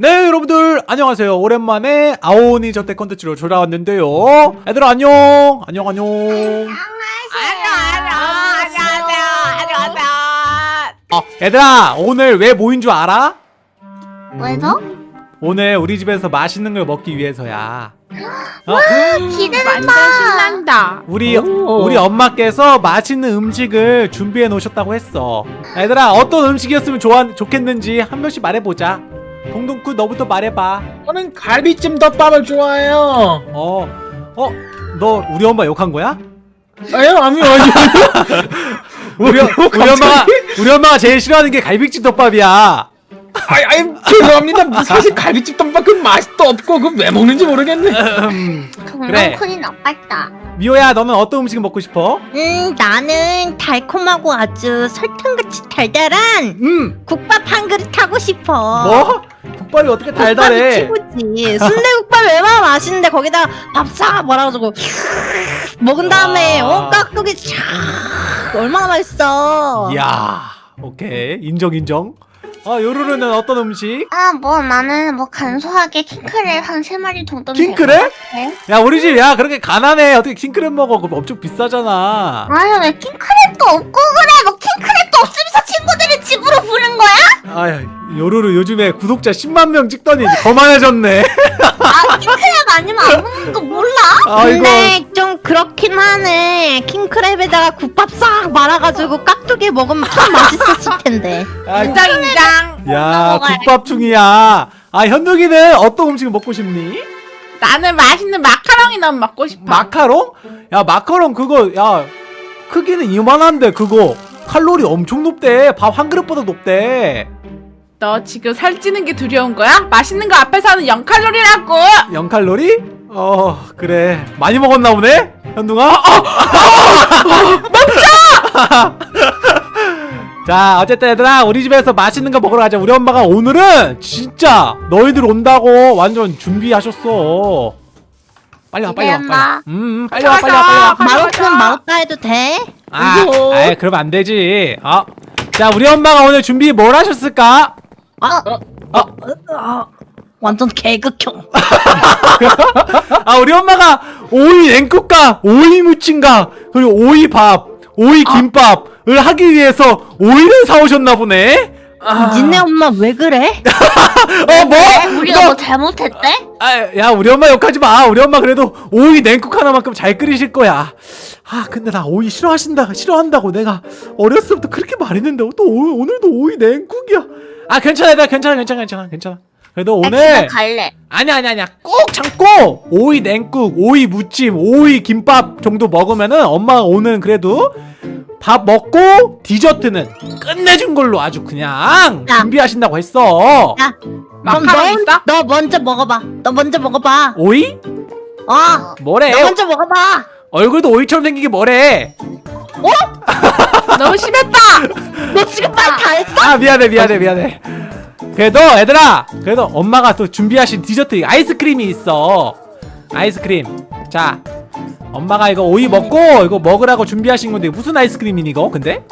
네 여러분들 안녕하세요 오랜만에 아오니 저택 컨텐츠로 돌아왔는데요 얘들아 안녕 안녕 안녕 안녕하세요. 안녕하세요. 어, 얘들아 오늘 왜 모인 줄 알아? 왜죠? 오늘 우리 집에서 맛있는 걸 먹기 위해서야 어? 기대된다. 신난다. 우리 오. 우리 엄마께서 맛있는 음식을 준비해 놓으셨다고 했어 얘들아 어떤 음식이었으면 좋아, 좋겠는지 한 명씩 말해보자 동동쿠 너부터 말해봐 저는 갈비찜 덮밥을 좋아해요. 어, 어, 너 우리 엄마 욕한 거야? 아니요, 아니요, 아니요. 우리, 우리 엄마가 우리 엄마가 제일 싫어하는 게 갈비찜 덮밥이야. 아이, 아이, 죄송합니다. 사실 갈비찜 덮밥 그 맛도 없고 그왜 먹는지 모르겠네. 음, 그래. 동동쿤이 나빴다. 미호야, 너는 어떤 음식 먹고 싶어? 음, 나는 달콤하고 아주 설탕같이 달달한 음, 국밥 한 그릇 하고 싶어. 뭐? 국밥이 어떻게 달달해? 국밥이 최고지. 순대국밥 얼마나 맛있는데 거기다 밥싹 말아가지고 먹은 다음에 와. 어 깍두기 쫙 얼마나 맛있어. 이야, 오케이 인정 인정. 아, 요루루는 어떤 음식? 아, 뭐 나는 뭐 간소하게 킹크랩 한 세 마리 정도. 킹크랩? 야, 우리 집 야 그렇게 가난해 어떻게 킹크랩 먹어? 그거 엄청 비싸잖아. 아유 왜 킹크랩도 없고 그래? 뭐 킹크랩도 없으면서 친구들이 집으로 부른 거야? 아, 요루루 요즘에 구독자 10만 명 찍더니 거만해졌네. 아 킹크랩 아니면 안 먹는 거 몰라? 아이고. 근데 좀 그렇긴 하네. 킹크랩에다가 국밥 싹 말아가지고 깍두기 먹으면 참 맛있었을 텐데. 아, 인장 인장. 야. 국밥 중이야. 아, 현동이는 어떤 음식을 먹고 싶니? 나는 맛있는 마카롱이 너무 먹고 싶어. 마카롱? 야 마카롱 그거 야 크기는 이만한데 그거 칼로리 엄청 높대 밥 한 그릇보다 높대 너 지금 살찌는 게 두려운 거야? 맛있는 거 앞에서는 0칼로리라고. 0칼로리? 어 그래 많이 먹었나 보네 현둥아 어! 멈춰 자 어쨌든 얘들아 우리 집에서 맛있는 거 먹으러 가자 우리 엄마가 오늘은 진짜 너희들 온다고 완전 준비하셨어 빨리 와 빨리 와 빨리 와 기대한다. 음 빨리 와 빨리 와 빨리 와 마루크는 마루카 해도 돼? 아. 아이, 그러면 안 되지. 어. 자, 우리 엄마가 오늘 준비 뭘 하셨을까? 어, 완전 개극형. 아, 우리 엄마가 오이 냉국과 오이 무침과 그리고 오이 밥, 오이 김밥을 하기 위해서 오이를 사오셨나 보네. 니네 엄마 왜 그래? 어, 뭐? 왜? 우리가 너- 뭐 잘못했대? 아, 야, 우리 엄마 욕하지 마. 우리 엄마 그래도 오이 냉국 하나만큼 잘 끓이실 거야. 아, 근데 나 오이 싫어하신다, 싫어한다고 내가 어렸을 때부터 그렇게 말했는데 또 오, 오늘도 오이 냉국이야. 아, 괜찮아, 나 괜찮아, 괜찮아, 괜찮아, 괜찮아. 그래도 나 오늘 갈래. 아니야 아니야 아니야 꼭 참고 오이 냉국 오이 무침 오이 김밥 정도 먹으면은 엄마가 오늘 그래도 밥 먹고 디저트는 끝내준 걸로 아주 그냥 야. 준비하신다고 했어 야, 그럼 마카롱 너, 있어? 너 먼저 먹어봐. 너 먼저 먹어봐. 오이? 어, 뭐래 너 먼저 먹어봐. 얼굴도 오이처럼 생긴 게 뭐래 너무 심했다. 너 지금 말 다 했어? 아 미안해 미안해 미안해 그래도 얘들아 그래도 엄마가 또 준비하신 디저트 아이스크림이 있어 아이스크림 자 엄마가 이거 오이 먹고 이거 먹으라고 준비하신 건데 무슨 아이스크림이니 이거 근데?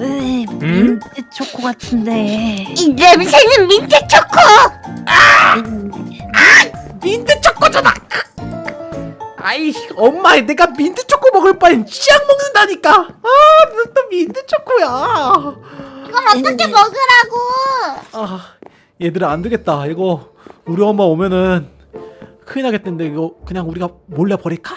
으이, 음? 민트 초코 같은데. 이 냄새는 민트 초코. 민트 초코잖아. 아이 엄마 내가 민트 초코 먹을 바엔 치약 먹는다니까. 아또 민트 초코야. 이건 어떻게 먹으라고? 아 얘들아 안 되겠다. 이거 우리 엄마 오면은 큰일 나겠는데 이거 그냥 우리가 몰래 버릴까?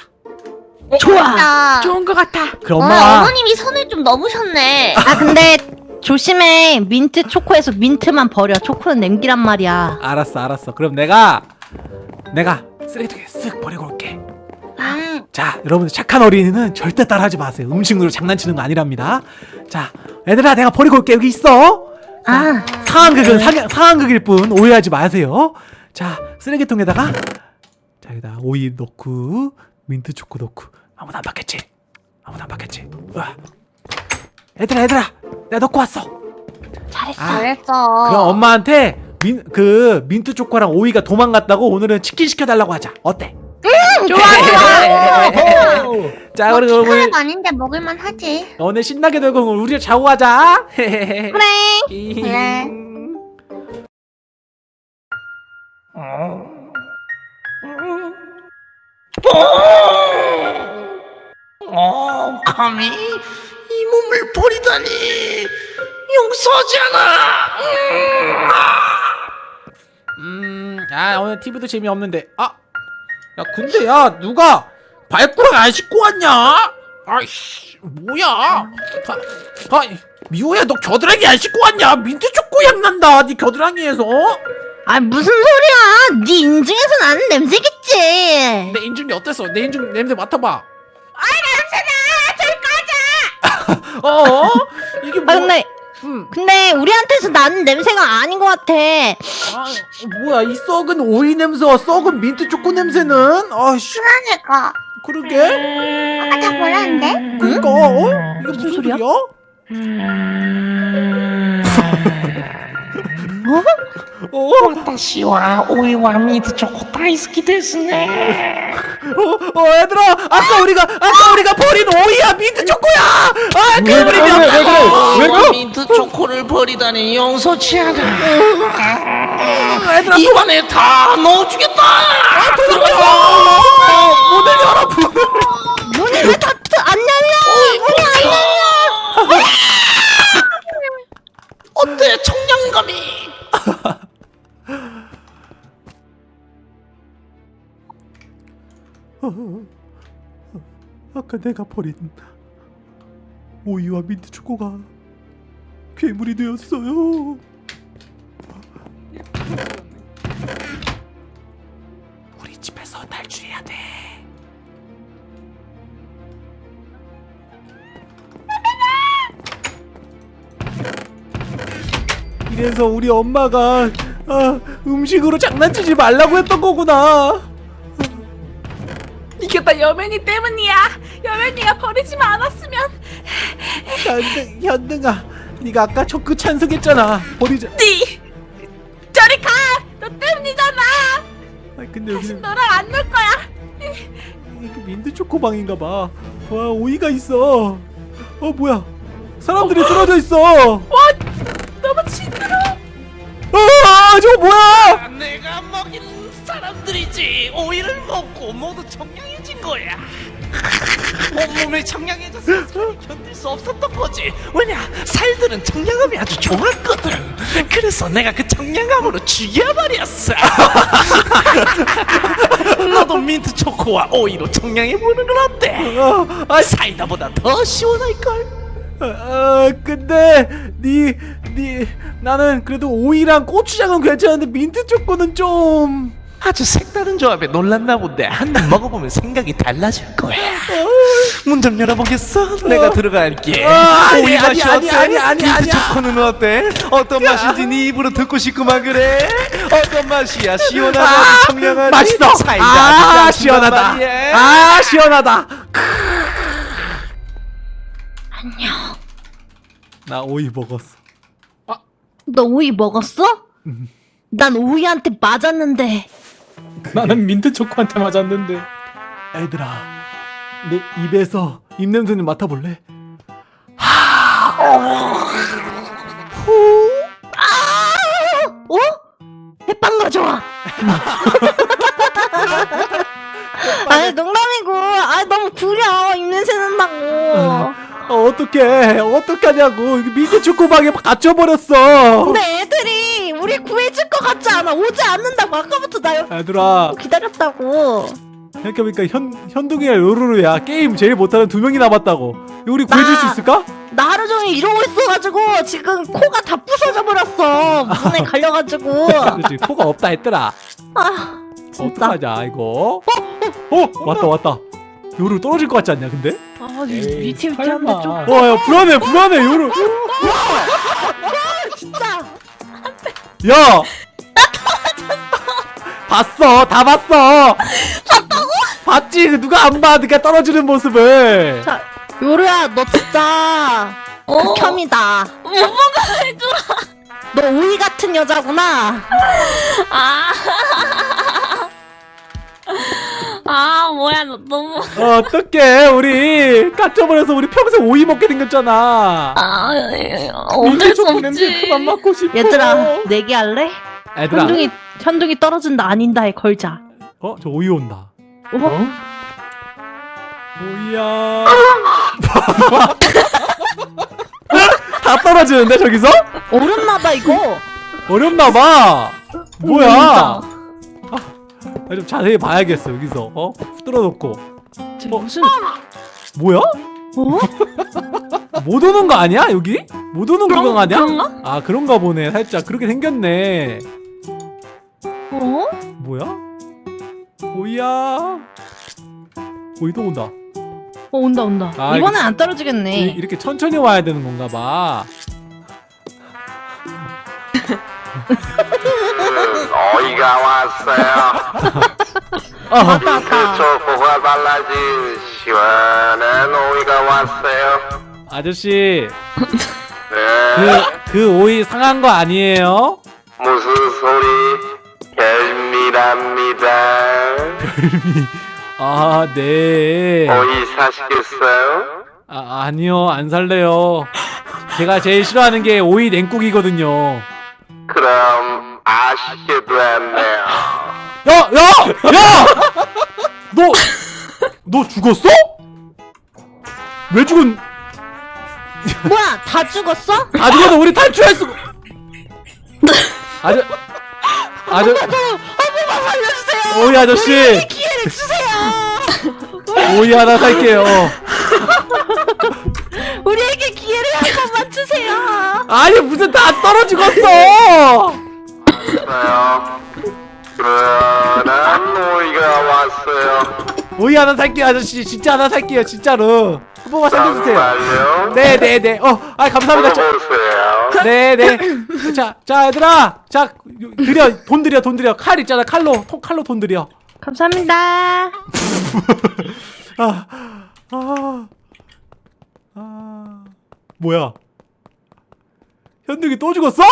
좋아. 나. 좋은 거 같아. 그럼 어, 엄마 어머님이 선을 좀 넘으셨네. 아 근데 조심해. 민트 초코에서 민트만 버려. 초코는 냄기란 말이야. 알았어 알았어. 그럼 내가 내가 쓰레기통에 쓱 버리고 올게. 음. 자, 여러분들 착한 어린이는 절대 따라하지 마세요. 음식으로 장난치는 거 아니랍니다. 자, 얘들아 내가 버리고 올게 여기 있어. 아, 상황극은 상, 상황극일 뿐 오해하지 마세요. 자, 쓰레기통에다가 자 여기다 오이 넣고 민트 초코 넣고 아무도 안 받겠지? 아무도 안 받겠지? 우와. 얘들아 얘들아 내가 넣고 왔어. 잘했어. 아, 잘했어. 그럼 엄마한테 민, 그 민트 초코랑 오이가 도망갔다고 오늘은 치킨 시켜달라고 하자. 어때? 좋아 좋아. 자, 뭐 그리고 오늘 킹크랩 아닌데 먹을만 하지. 오늘 신나게 놀고 우리 자고 가자. 그래. 그래. 어, 감히 이 몸을 버리다니 용서하지 않아. 음, 아 오늘 TV도 재미없는데. 아, 야 근데 야 누가 발가락 안 씻고 왔냐? 아이씨, 뭐야? 아, 아 미호야 너 겨드랑이 안 씻고 왔냐? 민트 초코 향 난다. 네 겨드랑이에서. 아 무슨 소리야? 네 인중에서 나는 냄새겠지. 내 인중이 어땠어? 내 인중 냄새 맡아봐. 아, 냄새나. 저리 꺼져. 어? 이게 뭐? 아 근데 음, 근데 우리한테서 나는 냄새가 아닌 것 같아. 아, 뭐야 이 썩은 오이 냄새와 썩은 민트 초코 냄새는? 아씨, 그러니까 그러게. 아까 다 몰랐는데? 그러니까 어? 이게 무슨 소리야? 소리야? 어? 私はおいはミートチョコ大好きですね。 어, 어, 얘들아, 아까 우리가 아까 우리가 버린 오이야 민트 초코야. 아, 왜 괴물이 그래, 왜 그래, 왜 미안해. 그래? 어, 미트 초코를 버리다니 용서치 않아. 얘들아, 입안에 다 넣어주겠다. 들어가. 문을 열어, 문을. 문이 왜 닫혀? 안 열려? 문이 안 열려? 어때 청량감이? 아까 내가 버린 오이와 민트 초코가 괴물이 되었어요. 우리 집에서 탈출해야 돼. 이래서 우리 엄마가 아, 음식으로 장난치지 말라고 했던 거구나. 이게 다 여맨이 때문이야. 여맨이가 버리지만 않았으면 현등, 현등아, 네가 아까 초크 찬성했잖아. 버리자. 띠 저리 가. 너 때문이잖아. 아, 근데 여기 너랑 안 놀 거야. 이게 민트 초코방인가 봐. 와, 오이가 있어. 어, 뭐야? 사람들이 쓰러져 있어. 와 너무 징그러. 아, 저거 뭐야? 내가 먹인 사람들이지 오이를 먹고 모두 청량해진 거야. 온몸이 청량해져서 견딜 수 없었던 거지. 왜냐 살들은 청량함이 아주 좋았거든. 그래서 내가 그 청량함으로 죽여버렸어. 너도 민트 초코와 오이로 청량해 보는 건 어때? 아, 사이다보다 더 시원할 걸. 아, 아, 근데 니, 니, 나는 그래도 오이랑 고추장은 괜찮은데 민트 초코는 좀. 아주 색다른 조합에 놀랐나 본데 한 입 먹어보면 생각이 달라질 거야. 문 좀 열어보겠어? 내가 들어갈게. 아, 아니, 오이 아니, 맛이 아니, 어때? 아니, 아니, 민트. 초코는 어때? 어떤 맛인지 네 입으로 듣고 싶구만 그래. 어떤 맛이야? 시원하다, 청량하지? 맛있어. 사이다 아, 시원하다. 말이야. 아, 시원하다. 안녕. 나 오이 먹었어. 너 오이 먹었어? 난 오이한테 맞았는데. 나는 민트 초코한테 맞았는데. 애들아, 내 입에서 입 냄새 좀 맡아볼래? 어? 해빵 가져와. 아니 농담이고. 아 너무 구려. 입냄새 난다고. 어, 어떡해. 어떡하냐고. 민트 초코방에 갇혀버렸어. 근데 애들이 우리 구해줄 것 같지 않아. 오지 않는다고 아까부터 나 얘들아, 기다렸다고. 생각해보니까 현, 현둥이랑 요루루야. 게임 제일 못하는 두 명이 남았다고. 우리 구해줄 수 나- 있을까? 나 하루 종일 이러고 있어가지고 지금 코가 다 부서져 버렸어. 문에 갈려가지고. 코가 없다 했더라. 아 진짜. 어떡하냐, 이거. 어? 왔다, 왔다. 요루 떨어질 것 같지 않냐, 근데? 아 설마. 있는데 좀. 와, 야, 불안해, 불안해, 요루. 진짜. 야! 봤어, 다 봤어. 봤다고? 봤지, 그 누가 안 봐, 네가 떨어지는 모습을. 자 요루야 너 진짜 극혐이다. 뭐가 해줘라 너 오이 같은 여자구나. 아. 아 뭐야 너 너무 어, 어떡해, 우리. 깎여버려서 우리 평생 오이 먹게 생겼잖아. 아 어쩔 수 없지 그만 맡고 싶어. 얘들아 내기 할래? 얘들아, 현중이 현둥이 떨어진다 아닌다에 걸자. 어? 저 오이 온다 어? 오이야 다 떨어지는데 저기서? 어렵나봐 이거. 어렵나봐 뭐야 나좀 자세히 봐야겠어 여기서 어? 뚫어놓고 쟤 어? 무슨 뭐야? 어? 못 오는 거 아니야 여기? 못 오는 그런- 구간 아니야? 그런가? 아 그런가 보네 살짝 그렇게 생겼네 어? 뭐야? 오이야 오이 또 온다 어 온다 온다. 아, 이번엔 안 이, 떨어지겠네. 이렇게 천천히 와야 되는 건가 봐 어이가 왔어요. 왔다. 초코가 발라진 시원한 오이가 왔어요. 아저씨 네. 그, 그 오이 상한 거 아니에요? 무슨 소리? 별미랍니다. 아, 네. 오이 사시겠어요? 아, 아니요, 안 살래요. 제가 제일 싫어하는 게 오이 냉국이거든요. 그럼 아쉽게 됐네요. 야, 야, 야! 너, 너 죽었어? 왜 죽은? 뭐야 다 죽었어? 아, 죽어도 우리 탈출했어. 아저, 아저, 한번만 살려주세요. 오이 아저씨, 기회를 주세요. 오이 하나 살게요. 우리에게 기회를 한 번만 주세요. 아니 무슨 다 떨어 죽었어? 왔어요. 그러나 오이가 왔어요. 오이 하나 살게요, 아저씨. 진짜 하나 살게요, 진짜로. 한 번만 살려주세요. 정말요? 네, 네, 네. 어, 아 감사합니다. 자, 먹어보세요. 네, 네. 자, 자, 얘들아, 자, 드려, 돈 드려, 돈 드려. 칼 있잖아, 칼로, 통, 칼로 돈 드려. 감사합니다. 아, 아, 아, 뭐야? 현득이 또 죽었어?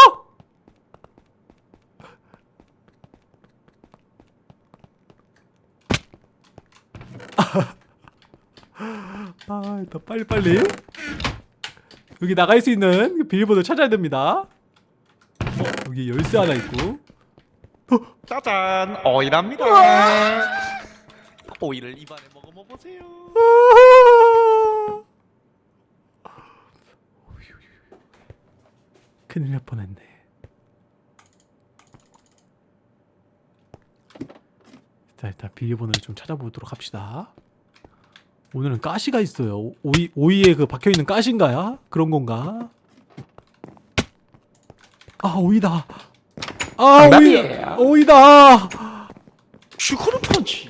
아, 일단 빨리 빨리 여기 나갈 수 있는 비밀번호 찾아야 됩니다. 어, 여기 열쇠 하나 있고. 짜잔 오이랍니다. 오이를 입안에 먹어봐 보세요. 큰일 날 뻔했네. 일단 일단 비밀번호를 좀 찾아보도록 합시다. 오늘은 가시가 있어요. 오이 오이에 그 박혀 있는 가시인가요? 그런 건가? 아 오이다. 아 오이 정답이에요. 오이다. 슈크림 펀치.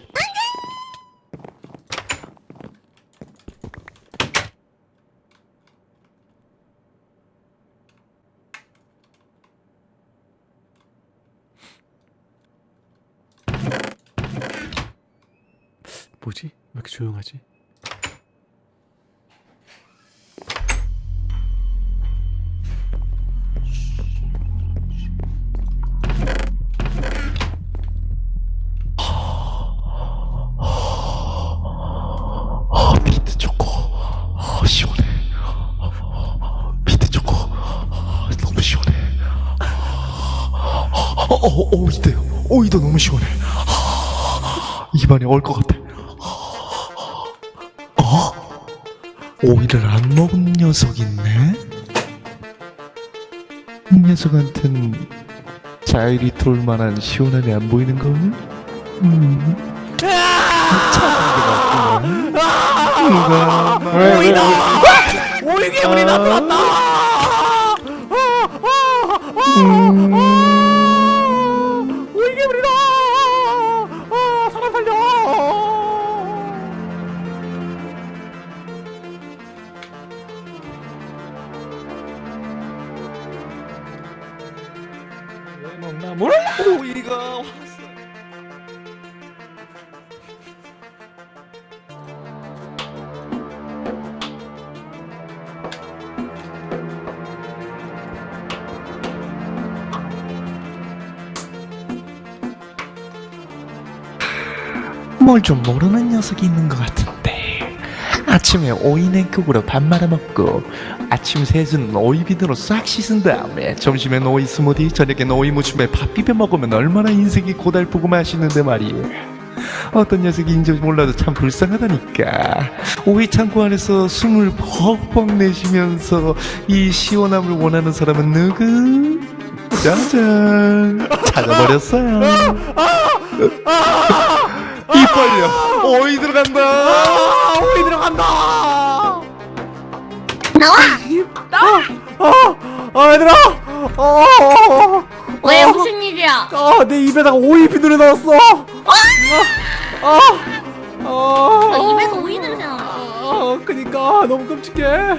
뭐지? 왜 이렇게 조용하지? 아 초코. 아. 미트 초코. 아, 너무 시원해. 오이도. 아, 입안에 얼 것 같아. 오이를 안 먹은 녀석 있네? 이 녀석한텐 자일이 돌 만한 시원함이 안 보이는 걸? 음. 오이다! 오이 괴물이 나타났다! 오이 뭘 좀 모르는 녀석이 있는 것 같은데. 아, 아침에 오이 냉국으로 밥 말아 먹고 아침 세수는 오이 비누로 싹 씻은 다음에 점심엔 오이 스무디 저녁엔 오이 무침에 밥 비벼 먹으면 얼마나 인생이 고달프고 맛있는데 말이에요. 어떤 녀석이 인지 몰라도 참 불쌍하다니까. 오이 창고 안에서 숨을 벅벅 내쉬면서 이 시원함을 원하는 사람은 누구? 짜잔. 찾아버렸어요 입 벌려 오이 들어간다 아, 오이 들어간다. 나와! 아, 얘들아. 어, 어, 왜 어, 무슨 일이야? 어, 내 입에다가 오이 비누를 넣었어. 아, 아, 너 아, 입에서 오이 냄새 나. 아, 그니까 너무 끔찍해.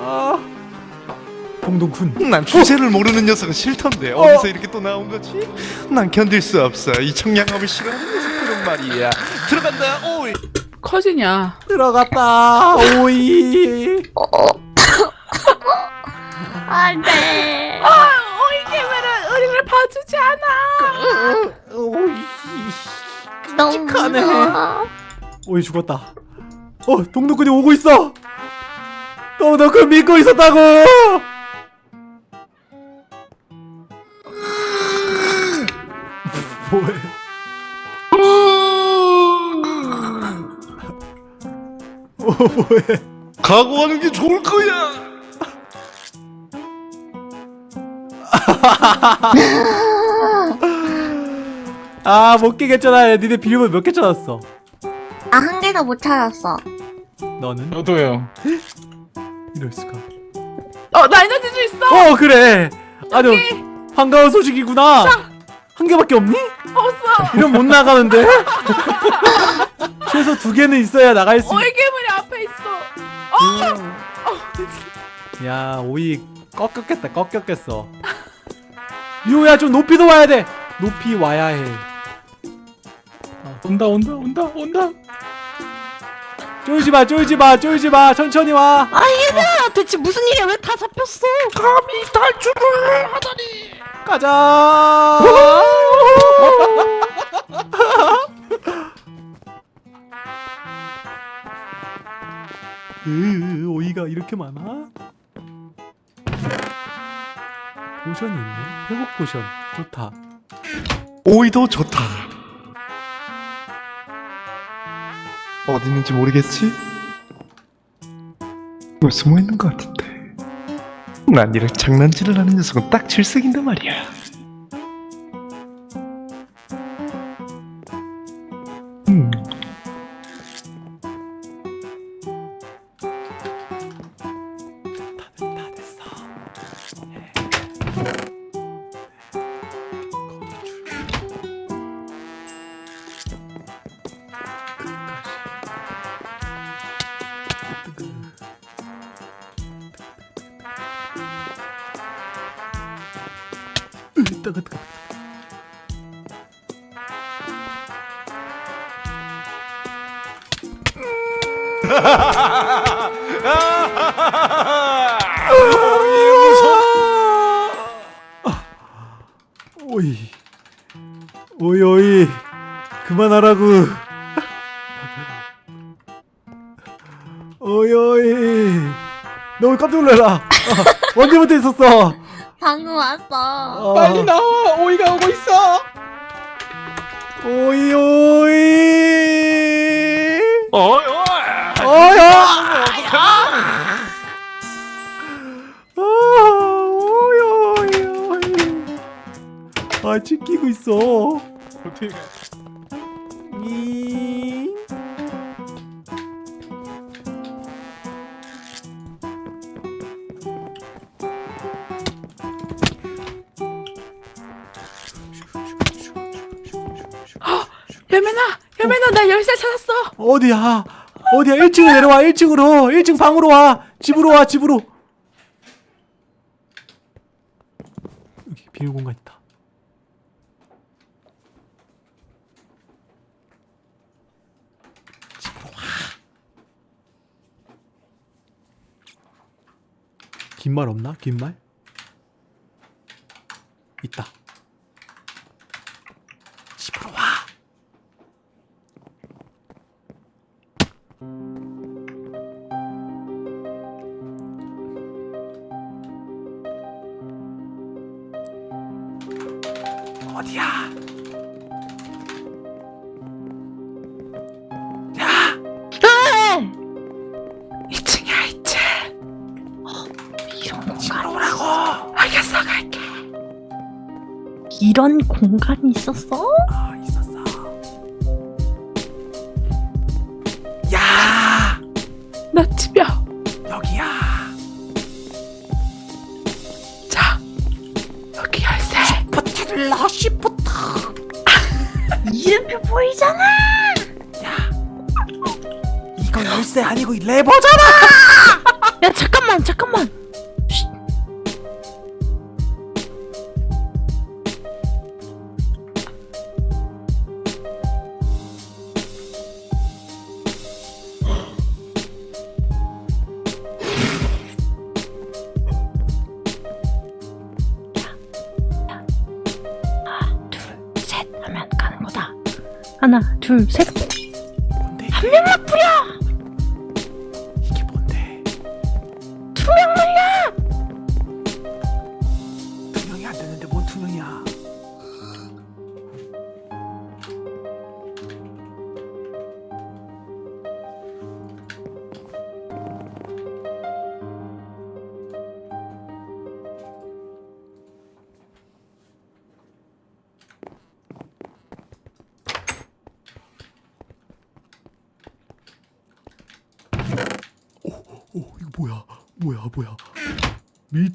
아, 동동군. 난 주제를 모르는 녀석은 싫던데 어디서 이렇게 또 나온 거지? 난 견딜 수 없어 이 청량함을 싫어하는 녀석들은 말이야 들어간다 오이 커지냐? 들어갔다. 오이. 안 돼. 아, 오이 개미는 우리를 봐주지 않아. 오이. 너무 끔찍하네. 무서워. 오이 죽었다. 어, 동동군이 오고 있어. 동동군 믿고 있었다고. 뭐해? 어, 뭐해? 각오하는 게 좋을 거야 아, 못 깨겠잖아. 니네 비밀번호 몇개 찾았어? 아, 한 개도 못 찾았어. 너는? 저도요. 이럴 수가. 어, 나 에너지 주 있어. 어, 그래. 아주 반가운 소식이구나. 한 개밖에 없니? 없어. 이러면 못 나가는데? 최소 두 개는 있어야 나갈 수. 오이 괴물이 앞에 있어. 어, 야, 오이 꺾였겠다. 꺾였겠어. 미호야, 좀 높이 도 와야 돼. 높이 와야 해. 온다 온다 온다 온다. 쫄지 마, 쫄지 마, 쫄지 마. 천천히 와. 아 얘들아 대체 무슨 일이야 왜 다 잡혔어? 감히 탈출을 하다니 가자. 으, 오이가 이렇게 많아? 포션이 있네. 회복 포션. 좋다. 오이도 좋다 어디 있는지 모르겠지? 왜 숨어 있는 것 같은데 난 이런 장난질을 하는 녀석은 딱 질색인데 말이야 뜨거 뜨거. 오이 오이 오이 그만하라고 어디야? 1층으로 내려와 1층으로. 1층 방으로 와. 집으로 와 집으로. 여기 비밀 공간 있다. 집으로 와. 긴 말 없나? 긴 말? 있다 어디야? 야! 왜? 2층이야 2층 어, 이런 공간 오라고 알겠어 갈게 이런 공간이 있었어? 어, 둘 셋.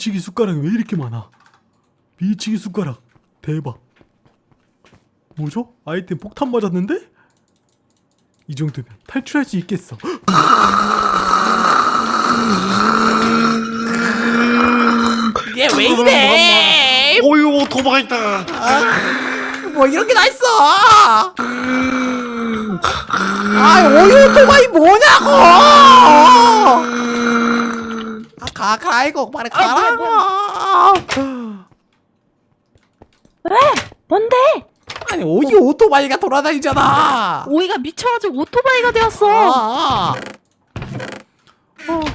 밀치기 숟가락이 왜 이렇게 많아? 밀치기 숟가락 대박 뭐죠? 아이템 폭탄 맞았는데? 이 정도면 탈출할 수 있겠어 얘 왜 이래? 오유 오토바이다. 뭐 이런 게다 있어 아 오유 오토바이 뭐냐고 아가 가 이거 빨리 가라고 왜? 뭔데? 아니 오유 오토바이가 돌아다니잖아 오이가 미쳐가지고 오토바이가 되었어. 아,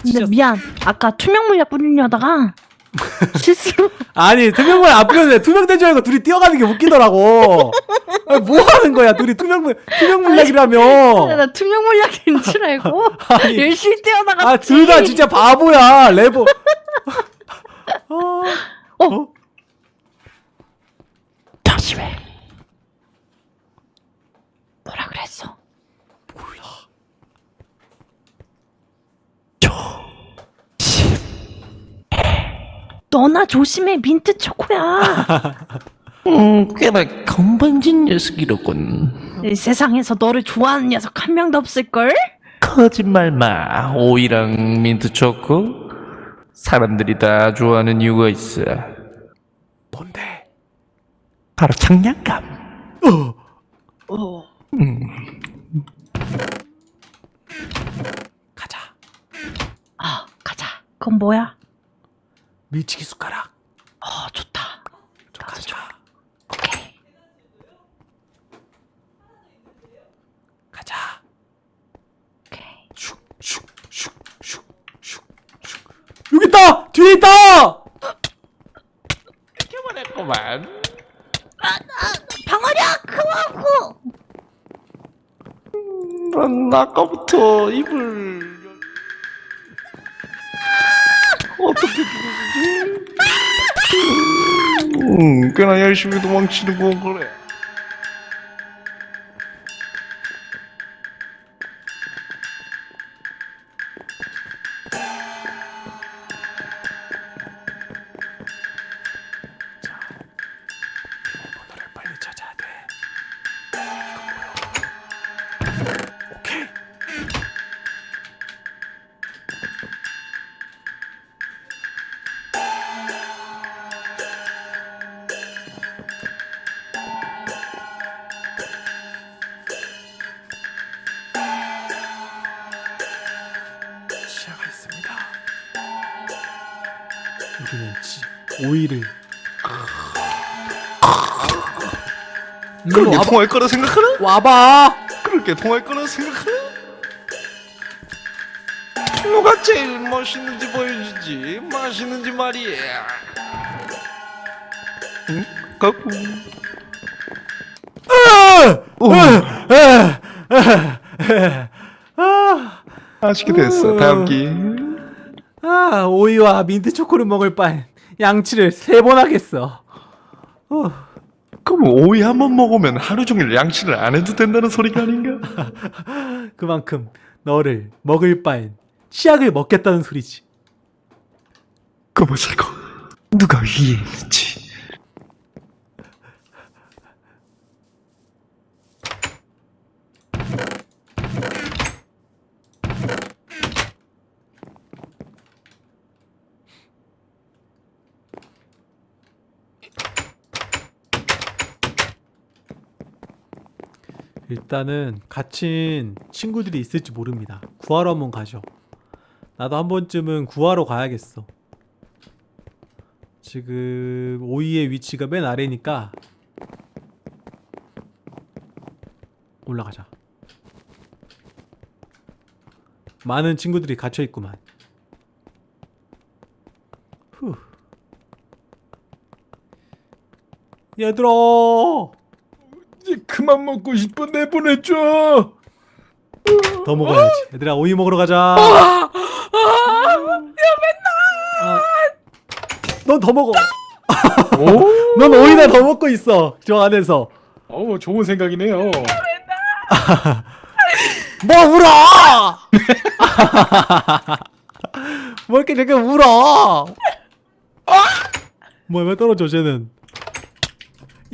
근데 미안. 아까 투명 물약 뿌리려다가 실수로 아니 투명물 안 뿌렸는데 투명된 줄 알고 둘이 뛰어가는 게 웃기더라고 아니, 뭐 하는 거야 둘이 투명물 투명물약이라며 나 투명 물약인 줄 알고 아니. 열심히 뛰어나갔지. 아둘 다 진짜 바보야 레버 어, 어. 어? 조심해. 뭐라 그랬어? 너나 조심해 민트 초코야. 음, 꽤나 건방진 녀석이로군. 이 세상에서 너를 좋아하는 녀석 한 명도 없을 걸? 거짓말 마. 오이랑 민트 초코. 사람들이 다 좋아하는 이유가 있어. 뭔데 바로 장난감. 어 음, 가자 아 가자. 그건 뭐야? 밀치기 숟가락 어 좋다. 가자 오케이. 가자 오케이. 슉 슉 슉 슉 슉 슉 여기 있다 뒤에 있다 이렇게만 했구만. 방어력 그만고. 난 아까부터 입을 음, 꽤나 열심히 도망치는 건그 우리는 지, 오이를 그렇게. 통할 거라 생각하나? 와봐. 그렇게 통할 거라 생각하나? 누가 제일 멋있는지 보여주지 맛있는지 말이야 응? 아, 맛있게 됐어. 다음 기. 아, 오이와 민트 초코를 먹을 바엔 양치를 세 번 하겠어. 어, 그럼 오이 한 번 먹으면 하루 종일 양치를 안 해도 된다는 소리가 아닌가? 그만큼 너를 먹을 바엔 치약을 먹겠다는 소리지. 그뭐사고 누가 이해했지? 일단은 갇힌 친구들이 있을지 모릅니다. 구하러 한번 가죠. 나도 한 번쯤은 구하러 가야겠어. 지금 오이의 위치가 맨 아래니까 올라가자. 많은 친구들이 갇혀 있구만. 후. 얘들아! 이제 그만 먹고 싶어 내보내줘. 더 먹어야지. 얘들아 오이 먹으러 가자. 아, 넌더 먹어. 오, 넌 오이나 더 먹고 있어. 저 안에서. 어 좋은 생각이네요. 뭐 울어? 뭐 이렇게 되게 울어? 뭐야 왜 떨어져 쟤는?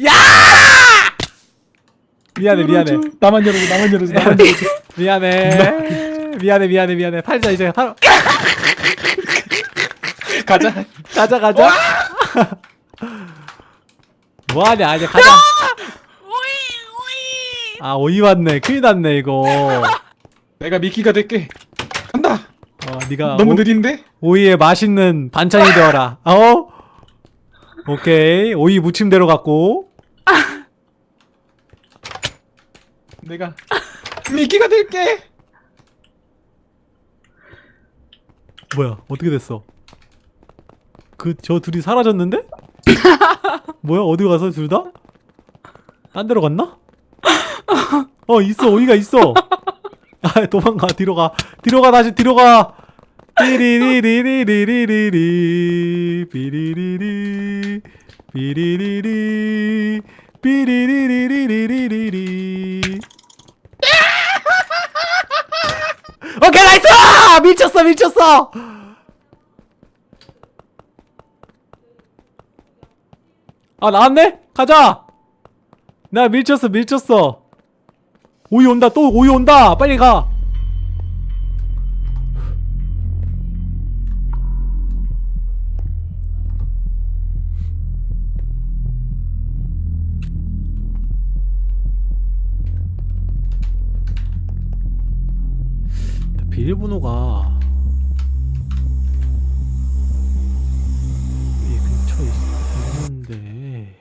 야! 미안해 미안해 나만 열어줘, 나만 열어줘, 나만 열어줘. 미안해 미안해 미안해 미안해 팔자 이제 팔 가자. 가자 가자 뭐하냐 이제 가자 아 오이 왔네 큰일 났네 이거 내가 미끼가 될게. 간다. 어 니가 너무 오- 느린데? 오이에 맛있는 반찬이 되어라. 어? 오케이. 오이 무침대로 갖고. 내가 미끼가 될게. 뭐야? 어떻게 됐어? 그 저 둘이 사라졌는데? 뭐야? 어디 가서 둘 다? 딴 데로 갔나? 어 있어 오이가 있어. 아 도망가 뒤로 가 뒤로 가 다시 뒤로 가. 삐리리리리리리리리 삐리리리 삐리리리 삐리리리리리리리 오케이 nice! 미쳤어 미쳤어! 아 나왔네? 가자! 나 밀쳤어 밀쳤어 오이 온다 또 오이 온다 빨리 가 비밀번호가 이 근처에 있- 있는데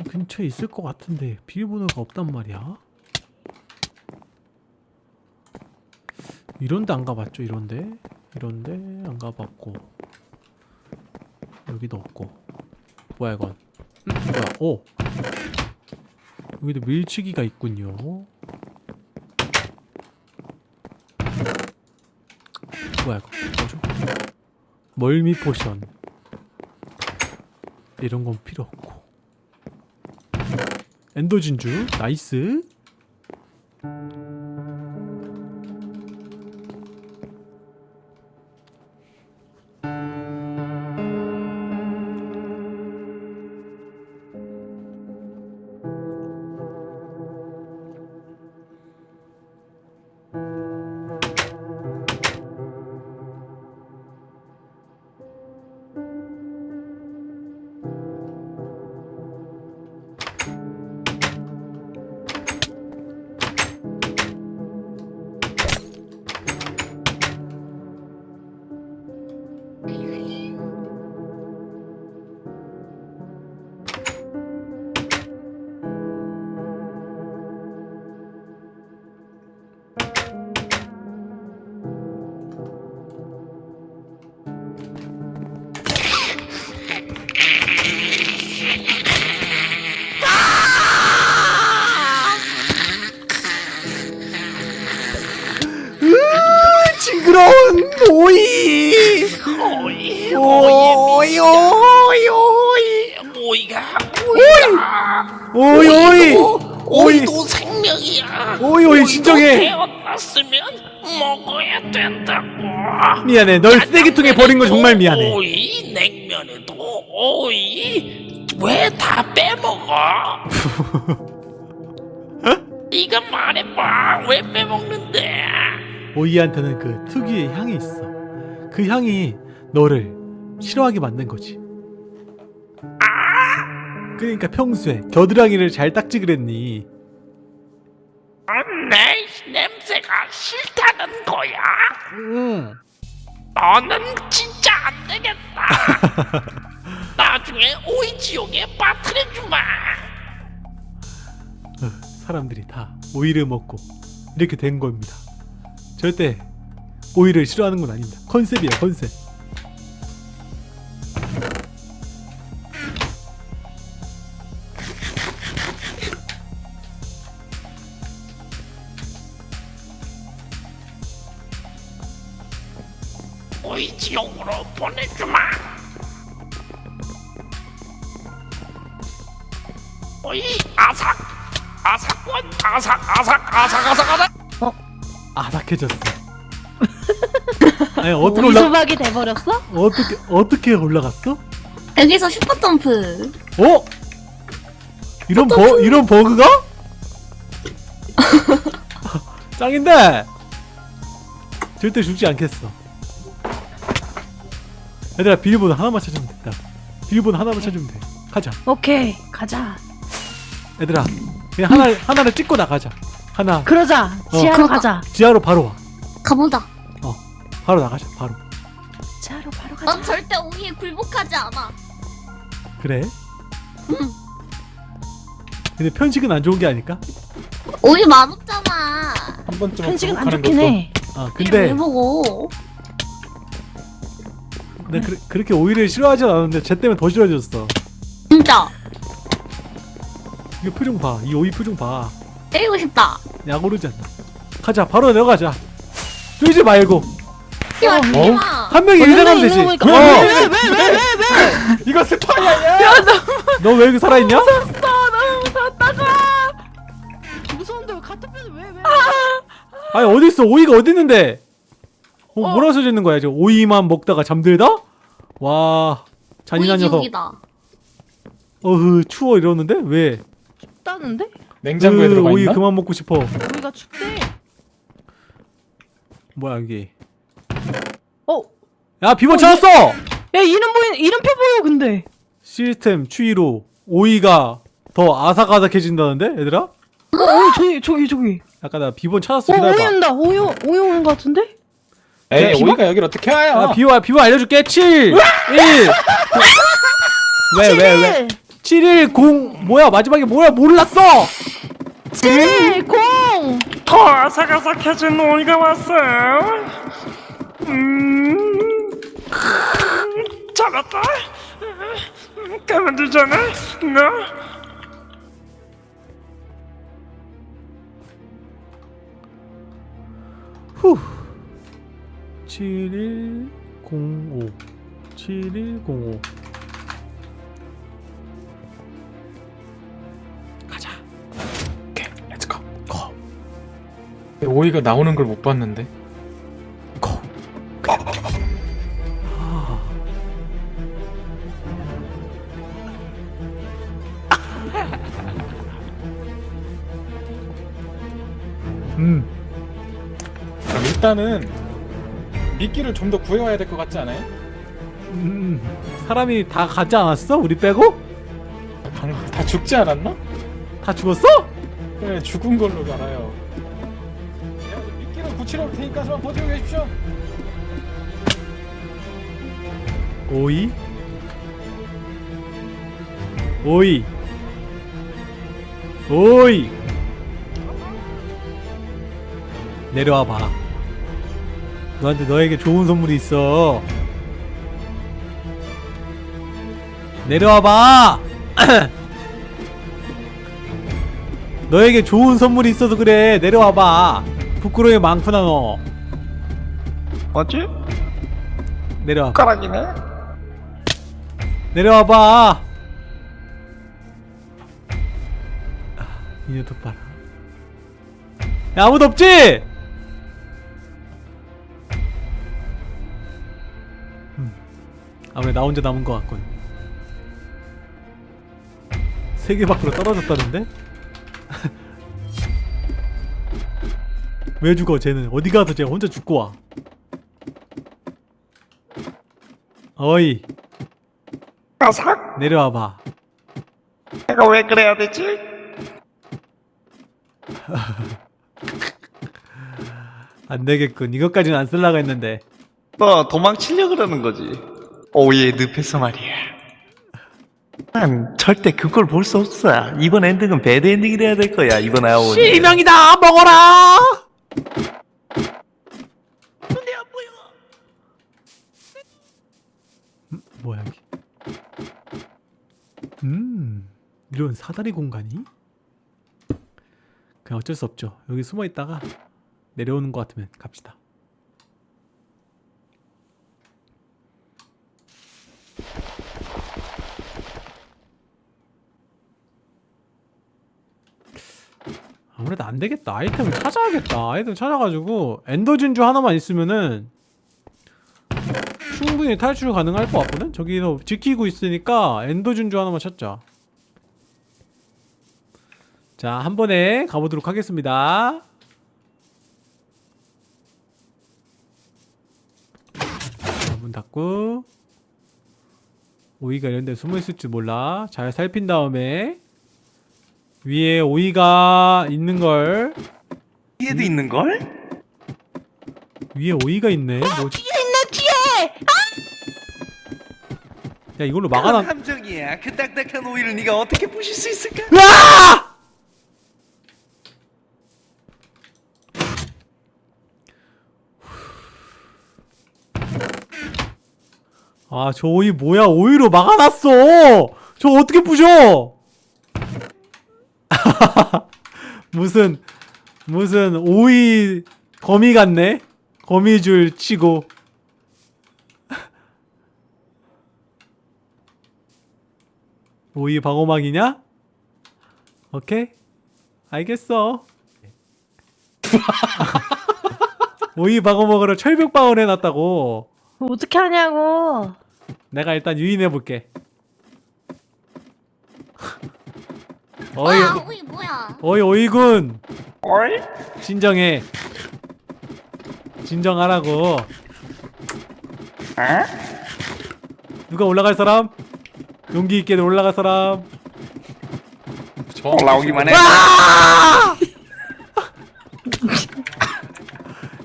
이 근처에 있을 것 같은데 비밀번호가 없단 말이야? 이런데 안 가봤죠 이런데? 이런데 안 가봤고 여기도 없고. 뭐야 이건? 음, 뭐야? 오! 여기도 밀치기가 있군요 뭐야 이거? 뭐죠? 멀미 포션. 이런 건 필요 없고. 엔더 진주 나이스 미안해. 널 쓰레기통에 버린 거 정말 미안해. 오이? 냉면에도 오이? 왜 다 빼먹어? 네가 말해봐. 왜 빼먹는데? 오이한테는 그 특유의 향이 있어. 그 향이 너를 싫어하게 만든 거지. 그러니까 평소에 겨드랑이를 잘 닦지 그랬니? 내 냄새가 싫다는 거야? 응 너는 진짜 안 되겠다. 나중에 오이 지옥에 빠뜨려주마. 사람들이 다 오이를 먹고 이렇게 된 겁니다 절대 오이를 싫어하는 건 아닙니다 컨셉이야 컨셉 아삭해졌어 아니 어떻게 올라 오이소박이 돼버렸어? 어떻게 어떻게 올라갔어? 여기서 슈퍼 점프. 어? 이런 버 이런 버그가? 짱인데 절대 죽지 않겠어. 얘들아 비밀번호 하나만 찾으면 된다. 비밀번호 하나만 찾으면 돼. 가자. 오케이 가자 얘들아 그냥 하나 하나를 찍고 나가자. 하나 그러자 지하로 그러자. 가자 지하로 바로 와. 가보자. 바로 나가자. 바로. 지하로 바로 가자 넌 절대 오이에 굴복하지 않아. 그래? 근데 편식은 안 좋은 게 아닐까? 오이 맛없잖아. 한 번쯤은 편식은 안 좋긴 것도 해아 이걸 근데 왜 먹어? 나 그, 그렇게 오이를 싫어하진 않았는데 쟤 때문에 더 싫어졌어. 진짜 이거 표정 봐. 이 오이 표정 봐. 때리고 싶다. 약 오르지 않나. 가자. 바로 내려가자. 쪼이지 말고. 뛰어 어? 뛰어. 한 명이 일어나면 되지. 어. 왜왜 왜 왜 왜 이거 스파이야 너왜 여기 살아있냐? 무서운데 왜 같은 편을 왜왜 아니 어디 있어? 오이가 어디 있는데? 어, 뭐라 써져 있는 거야? 지금 오이만 먹다가 잠들다? 와 잔인한 녀석. 어흐 추워 이러는데 왜? 춥다는데? 냉장고에 으, 들어가 오이 있나? 그만 먹고 싶어. 우리가 춥대 뭐야 이게? 어? 야 비번 찾았어. 야 이름 보인 이름표 보여 근데 시스템 추이로 오이가 더 아삭아삭해진다는데 얘들아? 어, 어 저기 저기 저기 아까 나 비번 찾았어 어 오이 기다려봐 온다 오이 오- 오이 오는 거 같은데? 에이 비번? 오이가 여기를 어떻게 와요? 아, 비와 비와 알려줄게 7 1 왜왜 왜? 7 1 0 뭐야 마지막에 뭐야 몰랐어 7 0더 아삭아삭해진 오이가 왔어요. 음, 잡았다. 가만두잖아. 너. 후 7105 7105 오이가 나오는 걸 못 봤는데. 음 그럼 일단은 미끼를 좀 더 구해와야 될 것 같지 않아요? 음, 사람이 다 가지 않았어? 우리 빼고? 방- 다 죽지 않았나? 다 죽었어? 네 죽은 걸로 알아요 붙이러 올 테니까 좀 버티고 계십시오. 오이? 오이? 오이? 내려와 봐. 너한테 너에게 좋은 선물이 있어. 내려와 봐. 너에게 좋은 선물이 있어서 그래. 내려와 봐 부끄러움이 많구나 너 맞지? 내려와 가락이네. 내려와봐 이녀 도 봐라 야 아무도 없지? 음. 아무래 나 혼자 남은 것 같군 세계 밖으로 떨어졌다는데? 왜 죽어 쟤는 어디 가서 쟤 혼자 죽고 와 어이 가삭. 내려와봐 내가 왜 그래야 되지? 안 되겠군 이것까지는 안 쓸라고 했는데 너 도망치려 그러는 거지. 오이의 늪에서 말이야. 난 절대 그걸 볼 수 없어. 이번 엔딩은 bad ending이 돼야 될 거야. 이번 아오니. 실명이다 먹어라 음, 뭐야 여기 음 이런 사다리 공간이? 그냥 어쩔 수 없죠. 여기 숨어 있다가 내려오는 것 같으면 갑시다 아무래도 안 되겠다. 아이템을 찾아야겠다. 아이템 찾아가지고 엔더 진주 하나만 있으면은 충분히 탈출 가능할 것 같거든. 저기서 지키고 있으니까 엔더 진주 하나만 찾자. 자, 한 번에 가보도록 하겠습니다. 자, 문 닫고 오이가 이런 데 숨어 있을 줄 몰라. 잘 살핀 다음에 위에 오이가 있는 걸 뒤에도 있는 걸? 위에 오이가 있네. 뭐 뒤에 있네 뒤에. 야 이걸로 막아놔. 함정이야. 그 딱딱한 오이를 네가 어떻게 부실 수 있을까? 으아! 아, 저 오이 뭐야? 오이로 막아놨어! 저 어떻게 부셔! 무슨, 무슨 오이 거미 같네? 거미줄 치고. 오이 방어막이냐? 오케이 알겠어 오이 방어막으로 철벽 방어를 해놨다고 어떻게 하냐고. 내가 일단 유인해볼게 어이. 뭐야 오이 뭐야? 어이 오이군. 어이? 진정해. 진정하라고. 누가 올라갈 사람? 용기 있게 올라갈 사람. 올라오기만 해.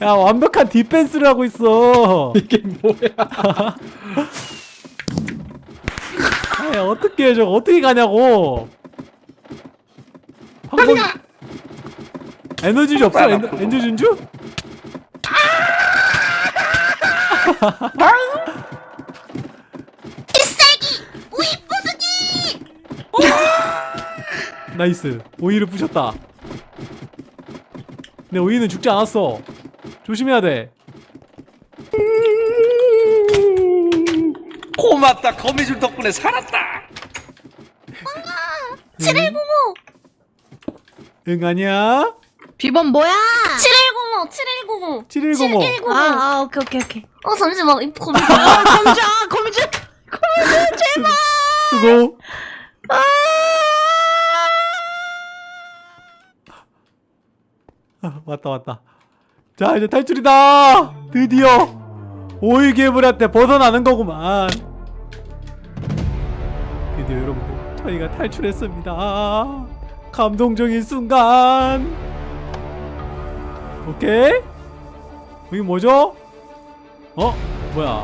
야 완벽한 디펜스를 하고 있어. 이게 뭐야? 아니 어떻게 해 저거 어떻게 가냐고 방금 에너지주 없어? 에너, 에너지 준주? 필살기 오이 부수기 nice. 오이를 부셨다. 근데 오이는 죽지 않았어. 조심해야 돼. 고맙다. 거미줄 덕분에 살았다. 7105 응 아니야? 비번 뭐야? 7105 7105 7105 7105 아, 아 오케이 오케이 오케이. 어 잠시만 이 거미 아 거미줄 아, 거미줄 거미줄 제발. 수고. 아, 왔다 왔다. 자 이제 탈출이다. 드디어 오이 괴물한테 벗어나는 거구만. 드디어 여러분들 저희가 탈출했습니다 감동적인 순간 오케이 여기 뭐죠? 어? 뭐야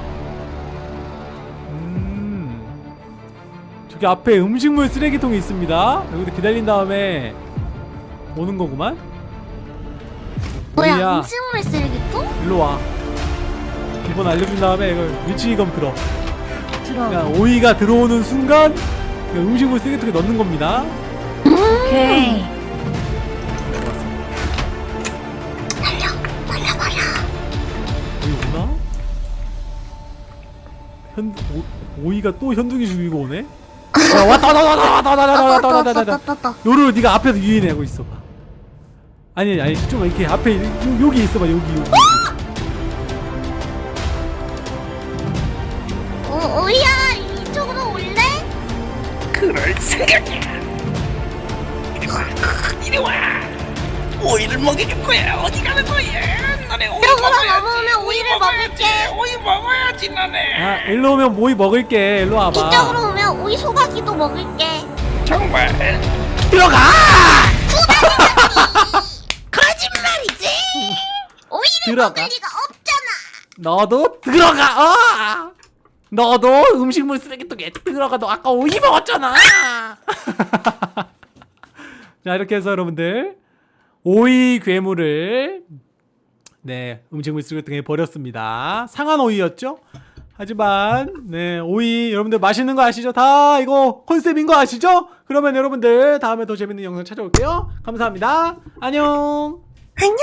음 저기 앞에 음식물 쓰레기통이 있습니다 여기도 기다린 다음에 오는 거구만 뭐야 오이야. 음식물 쓰레기통? 일로 와. 기본 알려준 다음에 이걸 위치검 들어. 들어. 그냥 오이가 들어오는 순간 그 음식물 쓰레기통에 넣는 겁니다. 오케이. 여기 오나? 현 오, 오이가 또 현둥이 죽이고 오네. 야, 왔다 왔다 왔다 왔다 왔다 왔다 왔다 왔다 왔다 왔다. 따따따따따. 요루 네가 앞에서 유인하고 있어봐. 아니 아니 좀 이렇게 앞에 요, 여기 있어봐 여기 여기. 어, 오이야 이쪽으로 올래? 그럴 생각이 오이를 먹여줄 거야. 어디 가는 거야? 너네 오이 먹어야지. 넘어오면 오이를 먹을게. 오이 먹어야지, 너네. 아 일로 오면 오이 먹을게. 일로 와봐. 이쪽으로 오면 오이 소가기도 먹을게. 정말. 들어가. 거짓말이지. 오이를 들어가. 먹을 리가 없잖아. 너도 들어가. 어! 너도 음식물 쓰레기통에 들어가. 너 아까 오이 먹었잖아. 자 이렇게 해서 여러분들 오이 괴물을 네 음식물 쓰레기통에 버렸습니다. 상한 오이였죠? 하지만 네 오이 여러분들 맛있는 거 아시죠? 다 이거 컨셉인 거 아시죠? 그러면 여러분들 다음에 더 재밌는 영상 찾아올게요. 감사합니다. 안녕. 안녕.